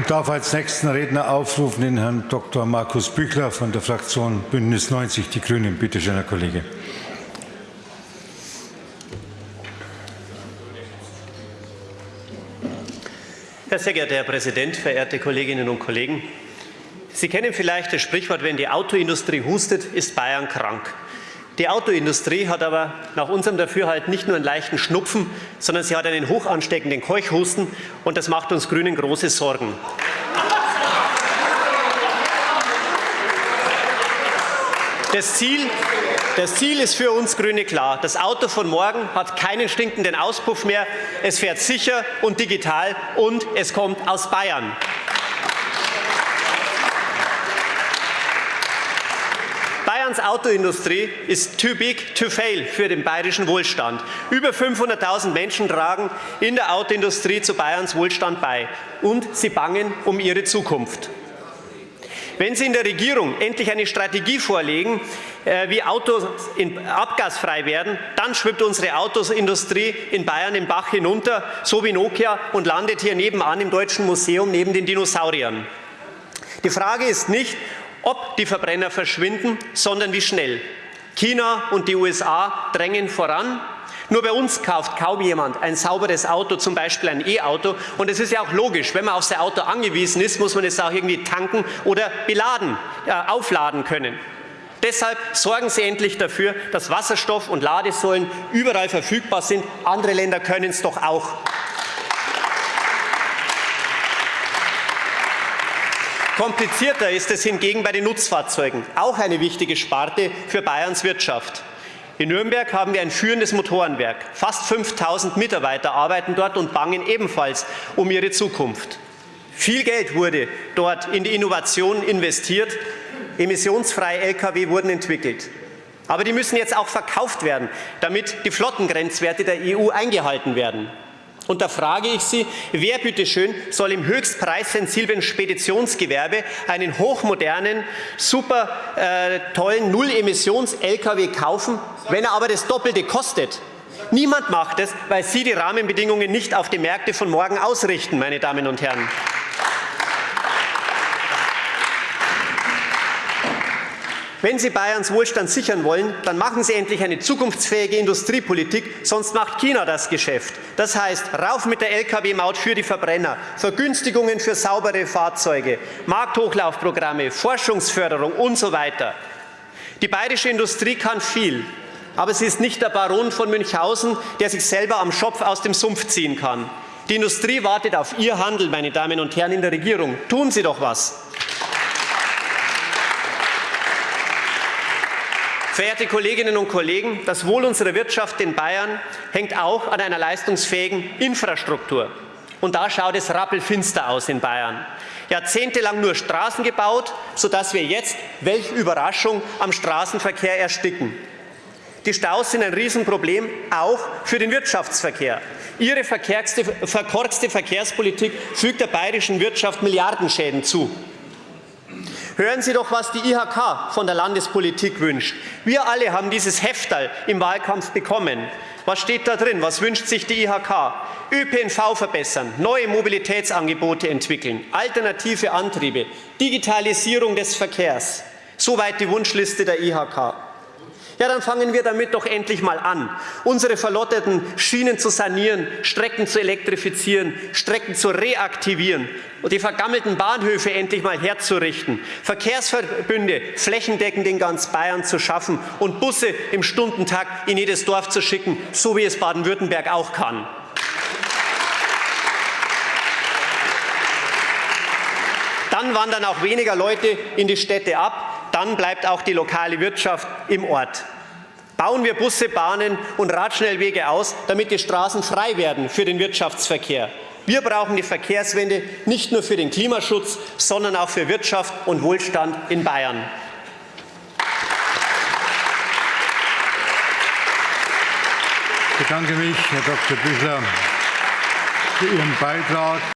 Ich darf als nächsten Redner aufrufen den Herrn Dr. Markus Büchler von der Fraktion Bündnis 90 Die Grünen. Bitte schön, Herr Kollege. Herr sehr geehrter Herr Präsident, verehrte Kolleginnen und Kollegen! Sie kennen vielleicht das Sprichwort, wenn die Autoindustrie hustet, ist Bayern krank. Die Autoindustrie hat aber nach unserem Dafürhalten nicht nur einen leichten Schnupfen, sondern sie hat einen hoch ansteckenden Keuchhusten, und das macht uns Grünen große Sorgen. Das Ziel, das Ziel ist für uns Grüne klar. Das Auto von morgen hat keinen stinkenden Auspuff mehr. Es fährt sicher und digital, und es kommt aus Bayern. Bayerns Autoindustrie ist too big to fail für den bayerischen Wohlstand. Über 500.000 Menschen tragen in der Autoindustrie zu Bayerns Wohlstand bei, und sie bangen um ihre Zukunft. Wenn Sie in der Regierung endlich eine Strategie vorlegen, äh, wie Autos abgasfrei werden, dann schwimmt unsere Autoindustrie in Bayern den Bach hinunter, so wie Nokia, und landet hier nebenan im Deutschen Museum neben den Dinosauriern. Die Frage ist nicht, ob die Verbrenner verschwinden, sondern wie schnell. China und die USA drängen voran. Nur bei uns kauft kaum jemand ein sauberes Auto, zum Beispiel ein E-Auto. Und es ist ja auch logisch, wenn man auf sein Auto angewiesen ist, muss man es auch irgendwie tanken oder beladen, äh, aufladen können. Deshalb sorgen Sie endlich dafür, dass Wasserstoff und Ladesäulen überall verfügbar sind. Andere Länder können es doch auch. Komplizierter ist es hingegen bei den Nutzfahrzeugen, auch eine wichtige Sparte für Bayerns Wirtschaft. In Nürnberg haben wir ein führendes Motorenwerk. Fast 5.000 Mitarbeiter arbeiten dort und bangen ebenfalls um ihre Zukunft. Viel Geld wurde dort in die Innovation investiert. Emissionsfreie Lkw wurden entwickelt. Aber die müssen jetzt auch verkauft werden, damit die Flottengrenzwerte der EU eingehalten werden. Und da frage ich Sie, wer bitteschön soll im höchst preissensiblen Speditionsgewerbe einen hochmodernen, super äh, tollen Null-Emissions-Lkw kaufen, wenn er aber das Doppelte kostet? Niemand macht es, weil Sie die Rahmenbedingungen nicht auf die Märkte von morgen ausrichten, meine Damen und Herren. Wenn Sie Bayerns Wohlstand sichern wollen, dann machen Sie endlich eine zukunftsfähige Industriepolitik, sonst macht China das Geschäft. Das heißt, rauf mit der Lkw-Maut für die Verbrenner, Vergünstigungen für saubere Fahrzeuge, Markthochlaufprogramme, Forschungsförderung und so weiter. Die bayerische Industrie kann viel, aber sie ist nicht der Baron von Münchhausen, der sich selber am Schopf aus dem Sumpf ziehen kann. Die Industrie wartet auf Ihr Handel, meine Damen und Herren in der Regierung. Tun Sie doch was. Verehrte Kolleginnen und Kollegen, das Wohl unserer Wirtschaft in Bayern hängt auch an einer leistungsfähigen Infrastruktur. Und da schaut es rappelfinster aus in Bayern. Jahrzehntelang nur Straßen gebaut, sodass wir jetzt, welch Überraschung, am Straßenverkehr ersticken. Die Staus sind ein Riesenproblem, auch für den Wirtschaftsverkehr. Ihre verkorkste Verkehrspolitik fügt der bayerischen Wirtschaft Milliardenschäden zu. Hören Sie doch, was die IHK von der Landespolitik wünscht. Wir alle haben dieses Heftal im Wahlkampf bekommen. Was steht da drin? Was wünscht sich die IHK? ÖPNV verbessern, neue Mobilitätsangebote entwickeln, alternative Antriebe, Digitalisierung des Verkehrs. Soweit die Wunschliste der IHK. Ja, dann fangen wir damit doch endlich mal an, unsere verlotteten Schienen zu sanieren, Strecken zu elektrifizieren, Strecken zu reaktivieren und die vergammelten Bahnhöfe endlich mal herzurichten, Verkehrsverbünde flächendeckend in ganz Bayern zu schaffen und Busse im Stundentakt in jedes Dorf zu schicken, so wie es Baden-Württemberg auch kann. Dann wandern auch weniger Leute in die Städte ab, dann bleibt auch die lokale Wirtschaft im Ort. Bauen wir Busse, Bahnen und Radschnellwege aus, damit die Straßen frei werden für den Wirtschaftsverkehr. Wir brauchen die Verkehrswende nicht nur für den Klimaschutz, sondern auch für Wirtschaft und Wohlstand in Bayern. Ich bedanke mich, Herr Dr. Büchler, für Ihren Beitrag.